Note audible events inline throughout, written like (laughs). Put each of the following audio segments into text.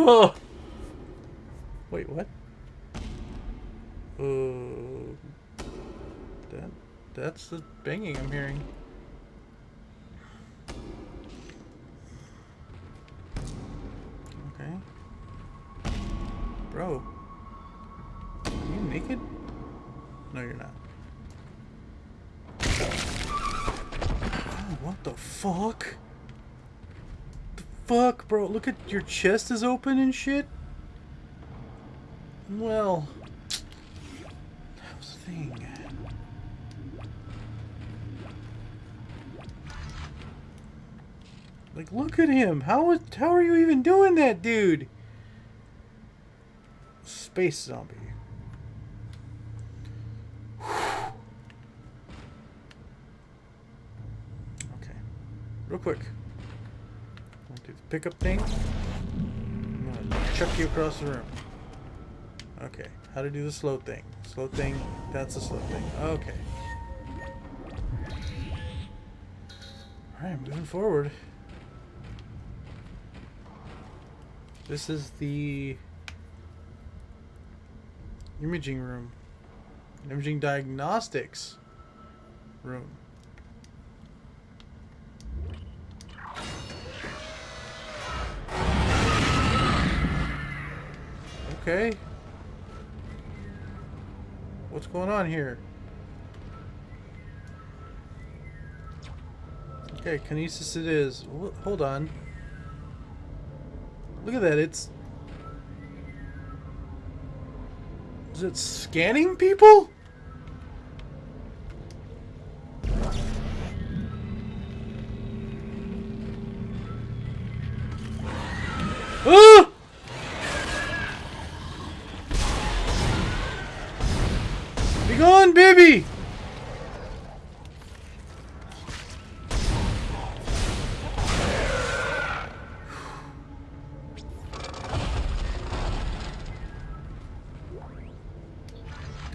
Oh. (laughs) Wait, what? Uh, that that's the banging I'm hearing. Your chest is open and shit. Well, how's the thing? Like, look at him. How is, how are you even doing that, dude? Space zombie. (sighs) Okay. Real quick. Do the pickup thing? Chuck you across the room. Okay. How to do the slow thing. Slow thing. That's the slow thing. Okay. Alright, moving forward. This is the imaging room. Imaging diagnostics room. Okay. What's going on here? Okay, kinesis it is. Hold on. Look at that, it's... Is it scanning people?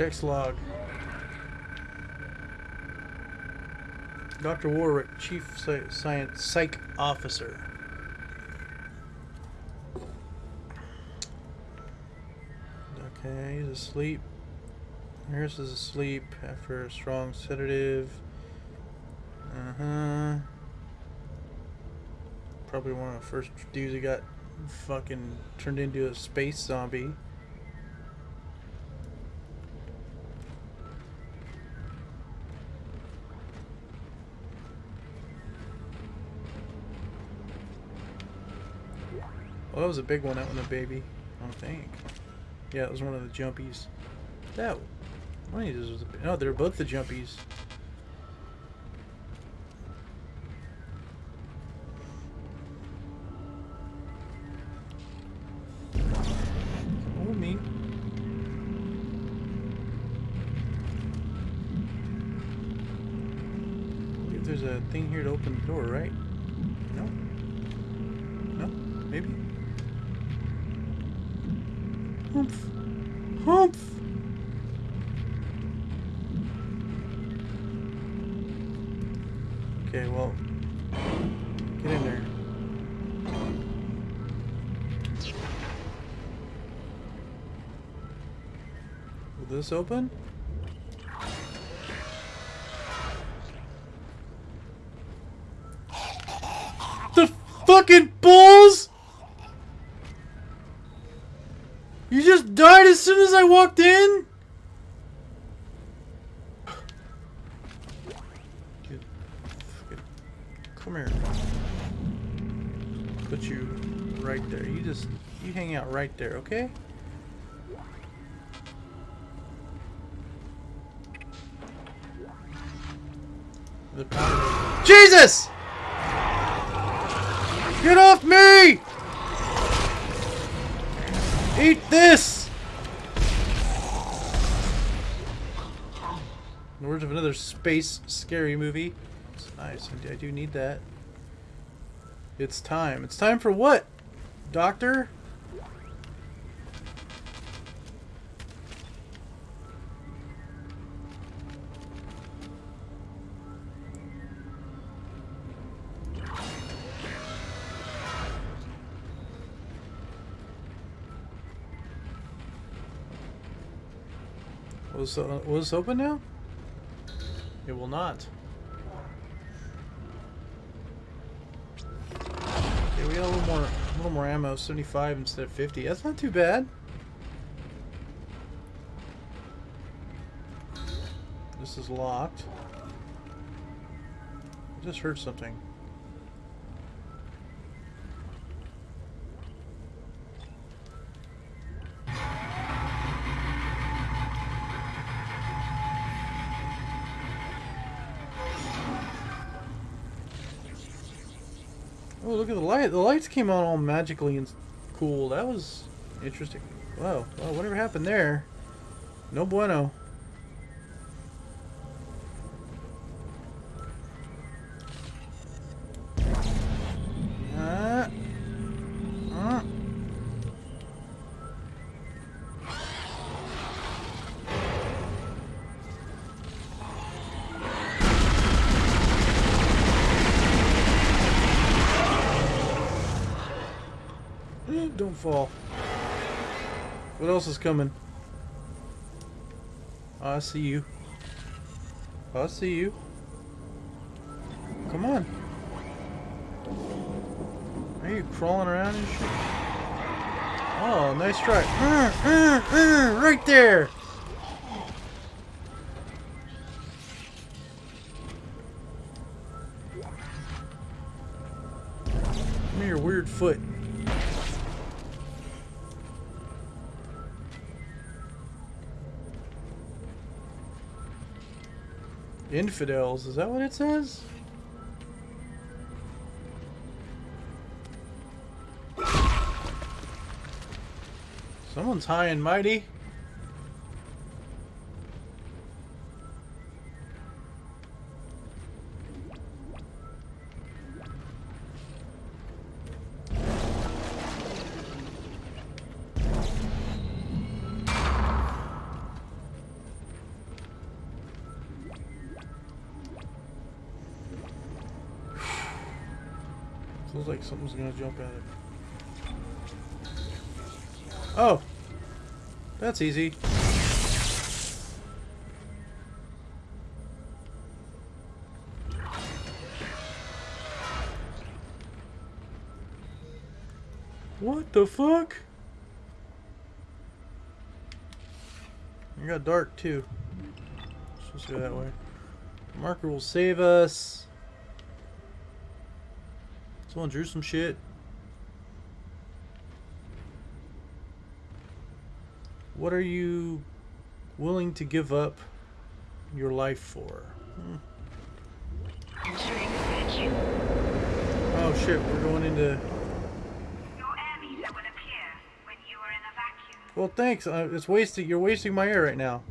Text log. Dr. Warwick, Chief Science Psych Officer. Okay, he's asleep. Nurse is asleep after a strong sedative. Uh huh. Probably one of the first dudes that got fucking turned into a space zombie. Well, that was a big one, that one, a baby. I don't think. Yeah, it was one of the jumpies. That one of these was a, no, they're both the jumpies. Me. There's a thing here to open the door, right? Okay, well, get in there. Will this open? The fucking balls! You just died as soon as I walked in? Get- fucking- Come here. Put you right there. You just, you hang out right there, okay? The power- Jesus! Get off me! Eat this! In the words of another space scary movie. It's nice. I do- need that. It's time. It's time for what? Doctor? Was uh, was this open now? It will not. Okay, we got a little more, a little more ammo. 75 instead of 50. That's not too bad. This is locked. I just heard something. Oh, look at the light. The lights came on all magically and cool. That was interesting. Wow. Well, whatever happened there? No bueno. Else is coming? Oh, I see you. Oh, I see you. Come on. Are you crawling around and shit? Oh, nice try. (clears throat) Right there. Give me your weird foot. Infidels, is that what it says? Someone's high and mighty. Feels like something's gonna jump at it. Oh! That's easy. What the fuck? It got dark too. Let's just go that way. Marker will save us. Someone drew some shit. What are you willing to give up your life for? Hmm. Oh shit, we're going into... Your air meter will appear when you are in a vacuum. Well, thanks. Uh, it's wasting. You're wasting my air right now.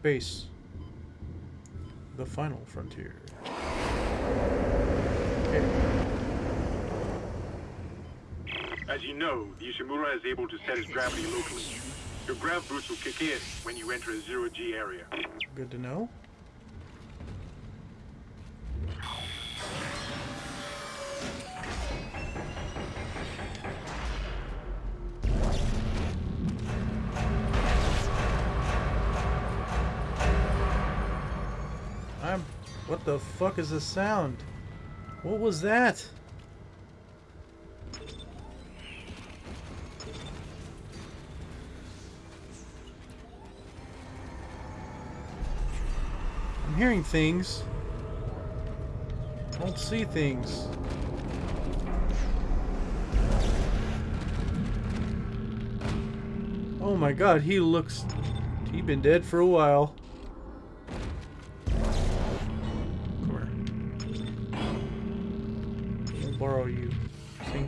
Space. The final frontier. Okay. As you know, the Ishimura is able to set its gravity locally. Your grav boots will kick in when you enter a zero-G area. Good to know. Fuck is this sound? What was that? I'm hearing things. I don't see things. Oh my god, he looks—he's been dead for a while.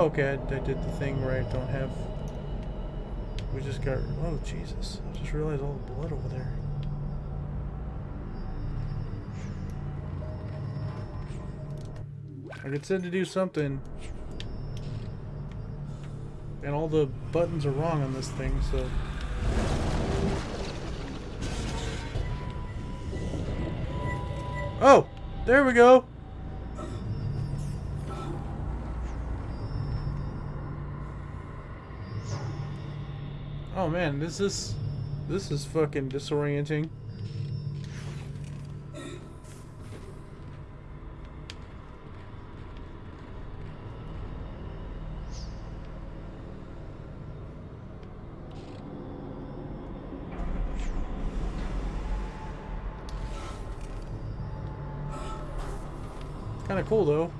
Oh, okay, I, I did the thing where I don't have... We just got... Oh, Jesus. I just realized all the blood over there. I get said to do something. And all the buttons are wrong on this thing, so... Oh! There we go! Man, this is... This is fucking disorienting. Kind of cool though.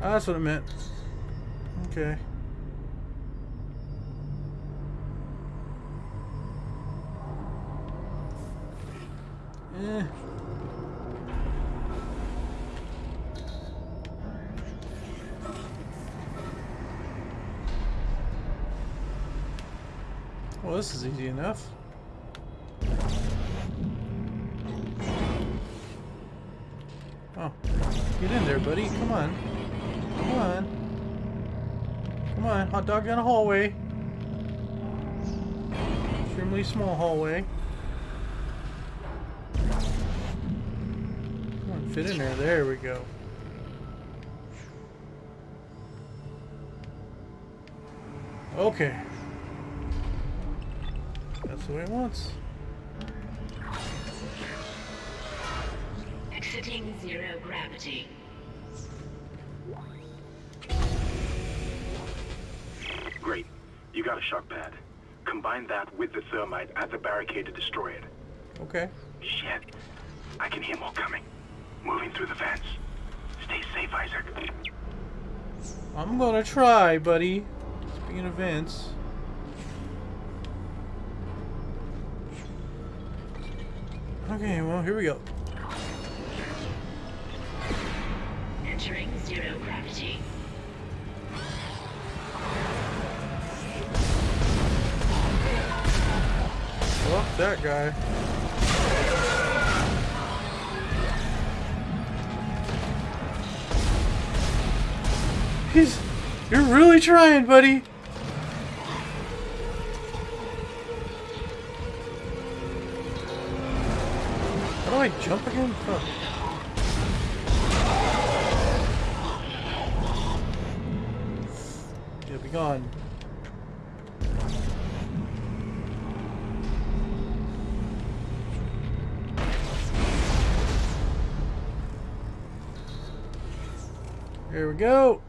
Ah, that's what it meant. Okay. Eh. Well, this is easy enough. Come on, dog down a hallway. Extremely small hallway. Come on, fit in there. There we go. Okay. That's the way it wants. Exiting zero gravity. You got a shock pad. Combine that with the thermite at the barricade to destroy it. Okay. Shit. I can hear more coming. Moving through the vents. Stay safe, Isaac. I'm gonna try, buddy. Speaking of Vince. Okay, well, here we go. Entering zero gravity. Fuck that guy. He's... You're really trying, buddy. How do I jump again? Fuck. Yeah, be gone. Here we go.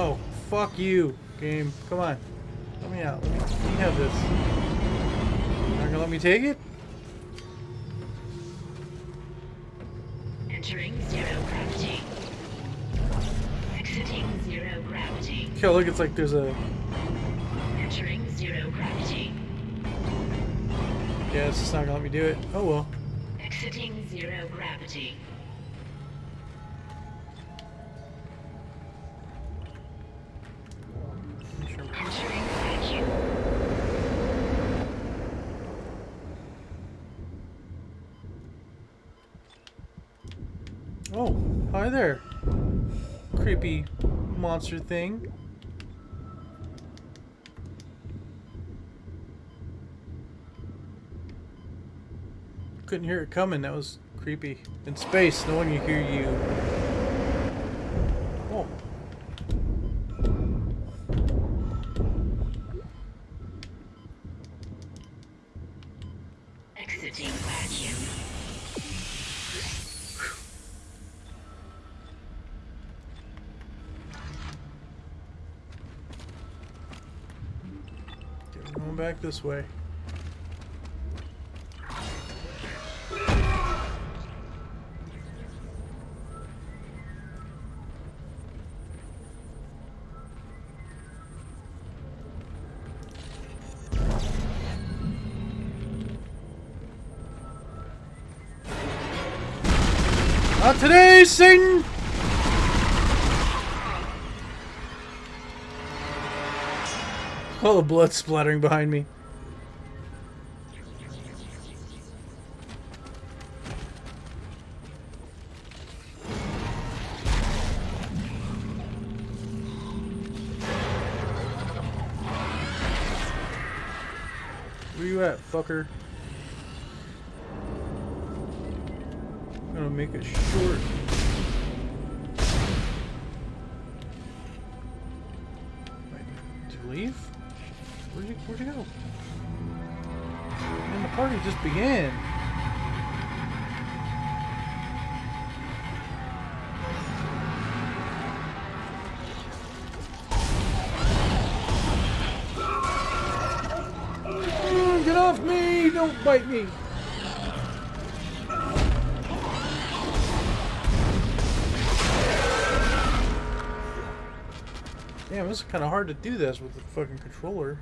Oh, fuck you, game. Come on. Let me out. Let me, let me have this. Not gonna let me take it? Entering zero gravity. Exiting zero gravity. Okay, look, it's like there's a... Entering zero gravity. Yeah, it's just not gonna let me do it. Oh well. Exiting zero gravity. Hi there. Creepy monster thing. couldn't hear it coming. That was creepy. In space, no one can hear you. This way. Not today, Satan! All the blood splattering behind me. Where you at, fucker? I'm gonna make it short. Wait, did you leave? Where'd you, where'd you go? Man, the party just began. Bite me! Damn, this is kind of hard to do this with the fucking controller.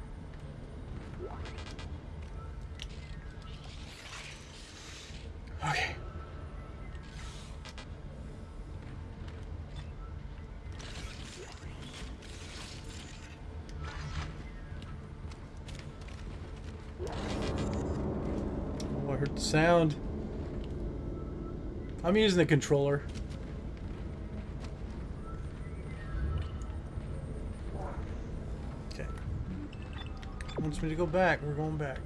Okay. Sound. I'm using the controller. Okay. Wants me to go back. We're going back.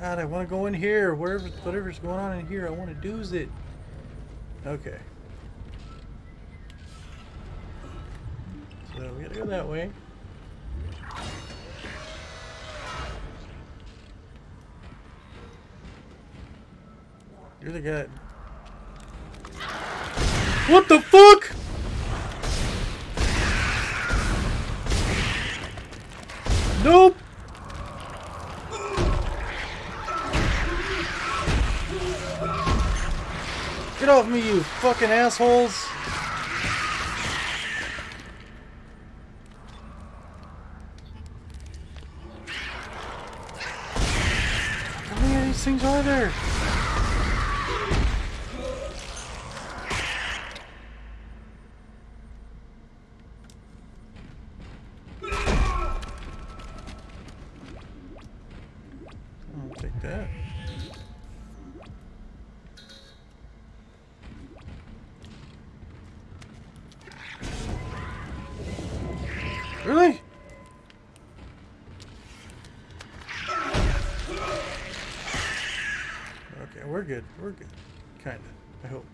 God, I want to go in here. Wherever, whatever's going on in here, I want to do it. Okay. So we gotta go that way. The guy. What the fuck? Nope. Get off me, you fucking assholes. Good. We're good. Kinda. I hope.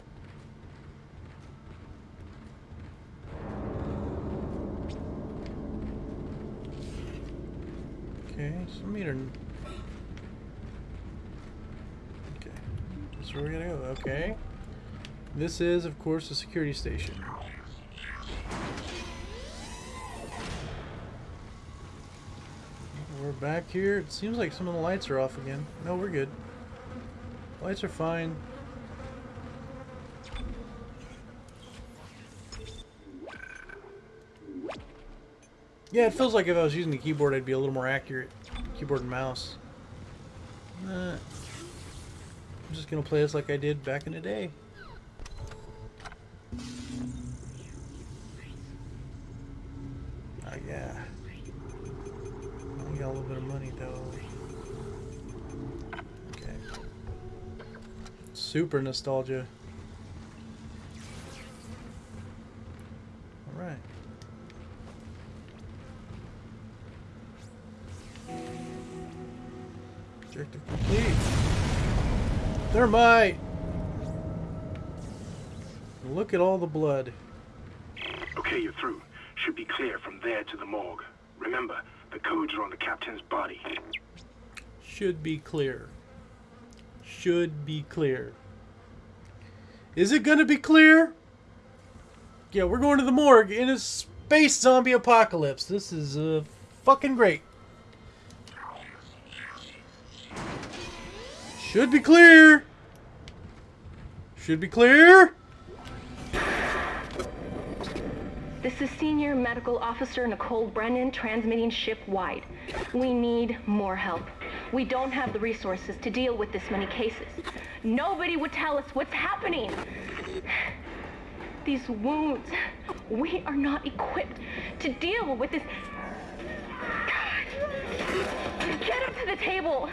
Okay, some meter. Okay. That's where we gotta go. Okay. This is, of course, a security station. We're back here. It seems like some of the lights are off again. No, we're good. Lights are fine. Yeah, it feels like if I was using the keyboard, I'd be a little more accurate. Keyboard and mouse. I'm just gonna play this like I did back in the day. Super nostalgia. Alright. Objective complete. Thermite! Look at all the blood. Okay, you're through. Should be clear from there to the morgue. Remember, the codes are on the captain's body. Should be clear. Should be clear. Is it gonna be clear? Yeah, we're going to the morgue in a space zombie apocalypse. This is uh, fucking great. Should be clear. Should be clear. This is Senior Medical Officer Nicole Brennan transmitting ship-wide. We need more help. We don't have the resources to deal with this many cases. Nobody would tell us what's happening. These wounds, we are not equipped to deal with this. God. Get him to the table.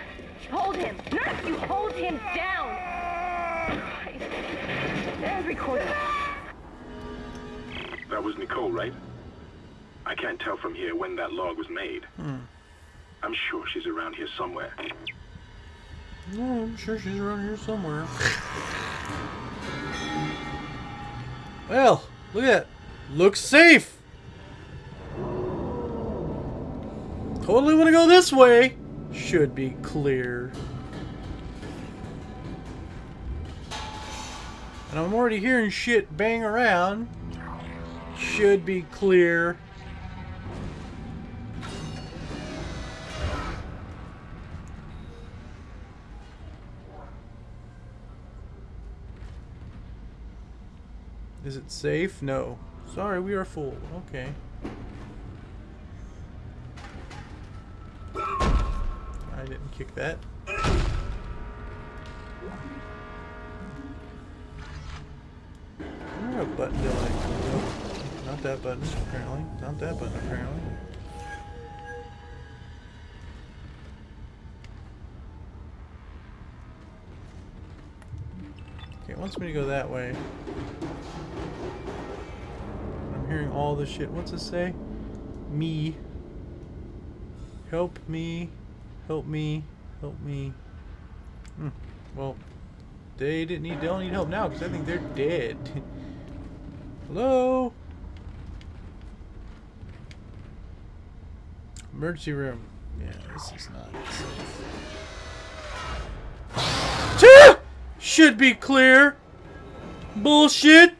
Hold him. Nurse, you hold him down. Christ. Every quarter. That was Nicole, right? I can't tell from here when that log was made. Hmm. I'm sure she's around here somewhere. No, I'm sure she's around here somewhere. well, look at that. Looks safe. Totally want to go this way. Should be clear. And I'm already hearing shit bang around. Should be clear. Is it safe? No. Sorry, we are full. Okay. I didn't kick that. Where a button do I? Not that button, apparently. Not that button, apparently. Okay, it wants me to go that way. Hearing all the shit. What's it say? Me. Help me. Help me. Help me. Hmm. Well, they didn't need. They don't need help now because I think they're dead. (laughs) Hello. Emergency room. Yeah, this is not safe. (laughs) Should be clear. Bullshit.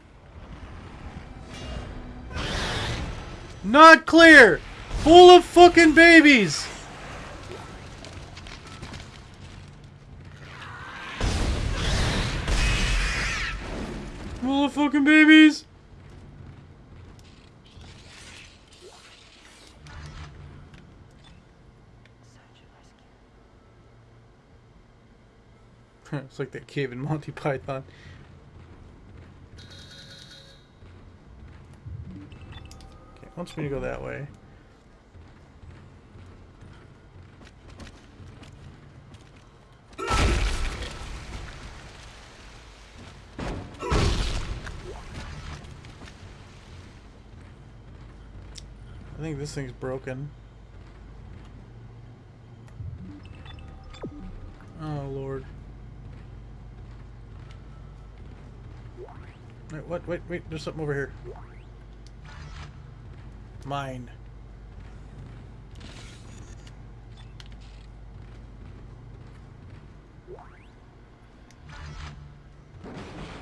Not clear. Full of fucking babies. Full of fucking babies. (laughs) it's like that cave in Monty Python. Wants me to go that way. I think this thing's broken. Oh lord. Wait, what? Wait, wait, there's something over here. Mine.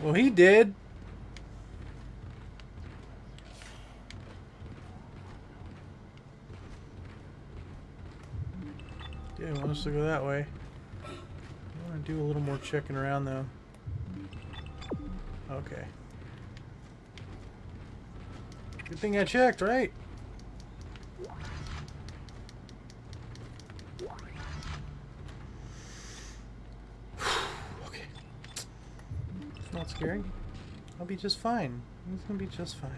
Well, he did. Want us to go that way. I want to do a little more checking around, though. Okay. Good thing I checked, right? be just fine. It's gonna be just fine.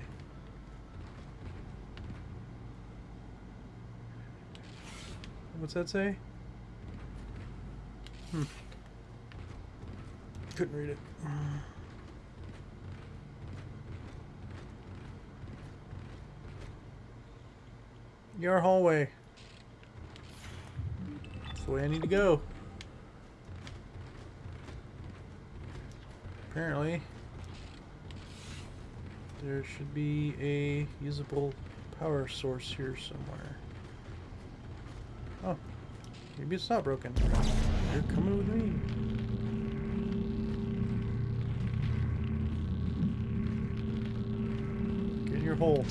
What's that say? Hmm. Couldn't read it. Mm. Your hallway. That's the way I need to go. Apparently there should be a usable power source here somewhere. Oh, maybe it's not broken. You're coming with me. Get in your hole.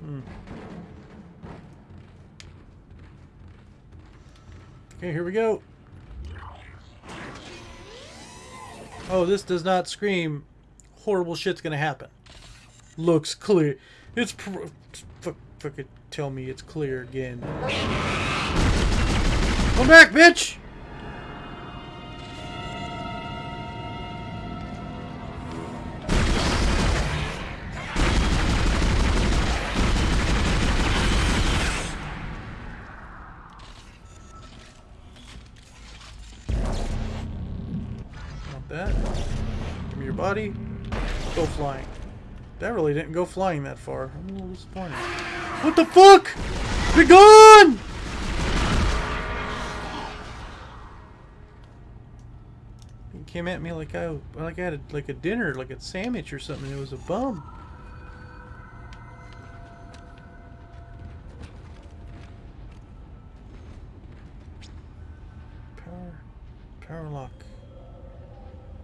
Hmm. Okay, here we go. Oh, this does not scream horrible shit's gonna happen. Looks clear. It's pr- fuck, fucking tell me it's clear again. Come back, bitch! Go flying. That really didn't go flying that far. I'm a little disappointed. What the fuck? Be gone! He came at me like I like I had a, like a dinner, like a sandwich or something. It was a bum. Power, power lock.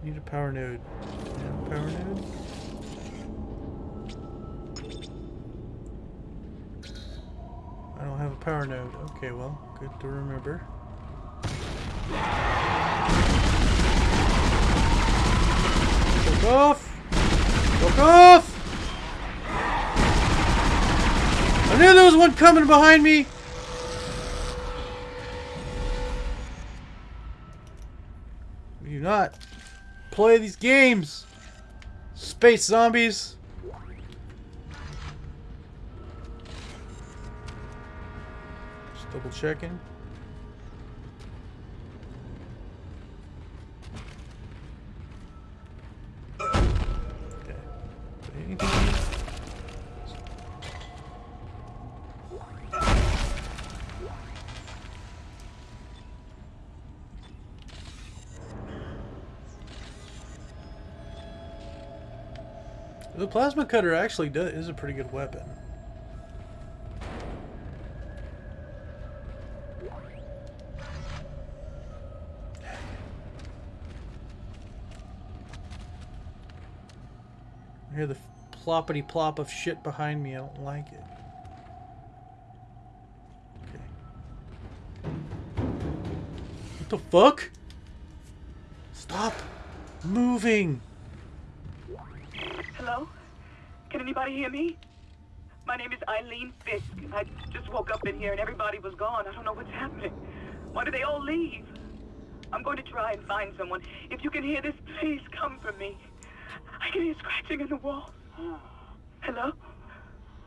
Need a power node. Power node. I don't have a power node. Okay, well, good to remember. Fuck off! Fuck off! I knew there was one coming behind me! Do not play these games! Space zombies! Just double checking. The plasma cutter actually does, is a pretty good weapon. I hear the ploppity plop of shit behind me. I don't like it. Okay. What the fuck? Stop moving. Hello? Can anybody hear me? My name is Eileen Fisk. I just woke up in here and everybody was gone. I don't know what's happening. Why did they all leave? I'm going to try and find someone. If you can hear this, please come for me. I can hear scratching in the wall. Hello?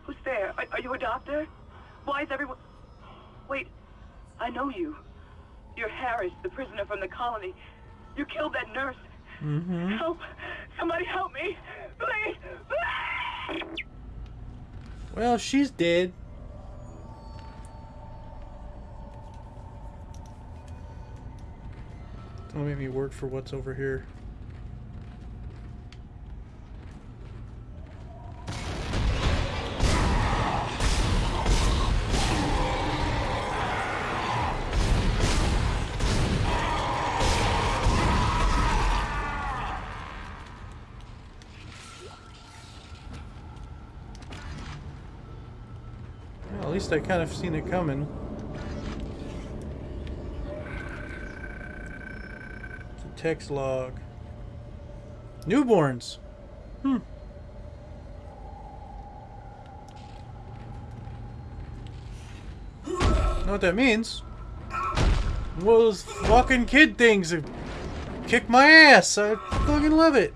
Who's there? Are, are you a doctor? Why is everyone... Wait, I know you. You're Harris, the prisoner from the colony. You killed that nurse. Mm-hmm. Help! Somebody help me! Please! Please! Well, she's dead. Don't make me work for what's over here. Least I kind of seen it coming. It's a text log. Newborns. Hmm. Know what that means? Those fucking kid things have kicked my ass. I fucking love it.